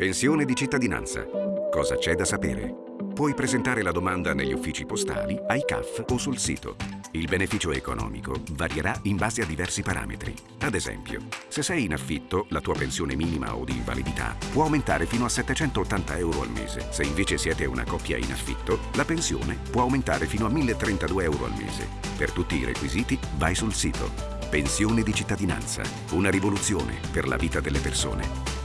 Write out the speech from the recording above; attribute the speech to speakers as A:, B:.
A: Pensione di cittadinanza. Cosa c'è da sapere? Puoi presentare la domanda negli uffici postali, ai CAF o sul sito. Il beneficio economico varierà in base a diversi parametri. Ad esempio, se sei in affitto, la tua pensione minima o di invalidità può aumentare fino a 780 euro al mese. Se invece siete una coppia in affitto, la pensione può aumentare fino a 1032 euro al mese. Per tutti i requisiti, vai sul sito. Pensione di cittadinanza. Una rivoluzione per la vita delle persone.